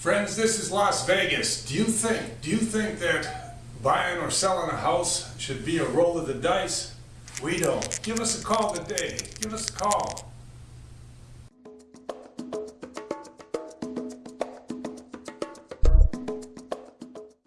Friends, this is Las Vegas. Do you think, do you think that buying or selling a house should be a roll of the dice? We don't. Give us a call today. Give us a call.